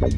Bye.